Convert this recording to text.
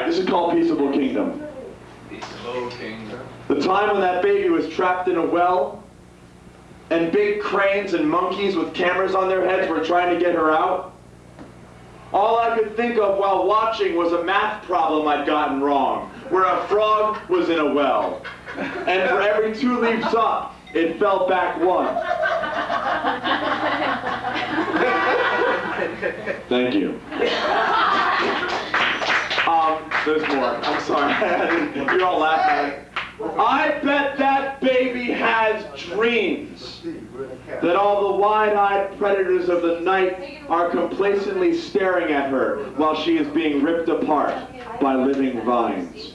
right, this is called Peaceable Kingdom. Peaceable kingdom. The time when that baby was trapped in a well, and big cranes and monkeys with cameras on their heads were trying to get her out. All I could think of while watching was a math problem I'd gotten wrong, where a frog was in a well. And for every two leaps up, it fell back one. Thank you. There's more. I'm sorry. You're all laughing. I bet that baby has dreams. That all the wide-eyed predators of the night are complacently staring at her while she is being ripped apart by living vines.